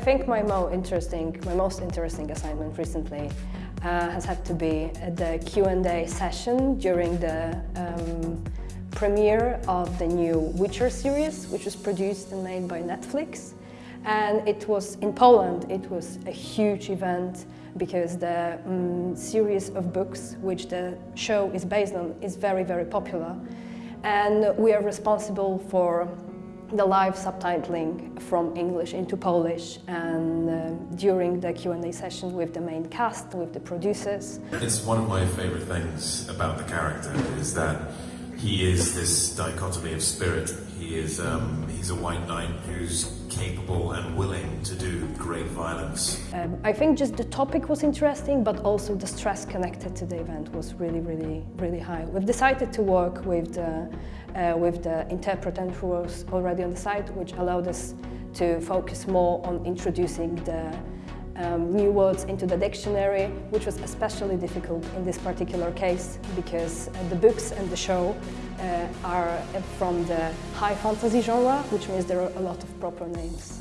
think my most interesting, my most interesting assignment recently uh, has had to be the Q&A session during the um, premiere of the new Witcher series, which was produced and made by Netflix. And it was in Poland, it was a huge event because the um, series of books which the show is based on is very, very popular. And we are responsible for the live subtitling from English into Polish and uh, during the Q&A session with the main cast, with the producers. It's one of my favorite things about the character is that he is this dichotomy of spirit. He is um, he's a white knight who's capable and willing to do great violence. Um, I think just the topic was interesting, but also the stress connected to the event was really, really, really high. We've decided to work with the, uh, with the interpreter who was already on the site, which allowed us to focus more on introducing the um, new words into the dictionary, which was especially difficult in this particular case because uh, the books and the show uh, are from the high fantasy genre, which means there are a lot of proper names.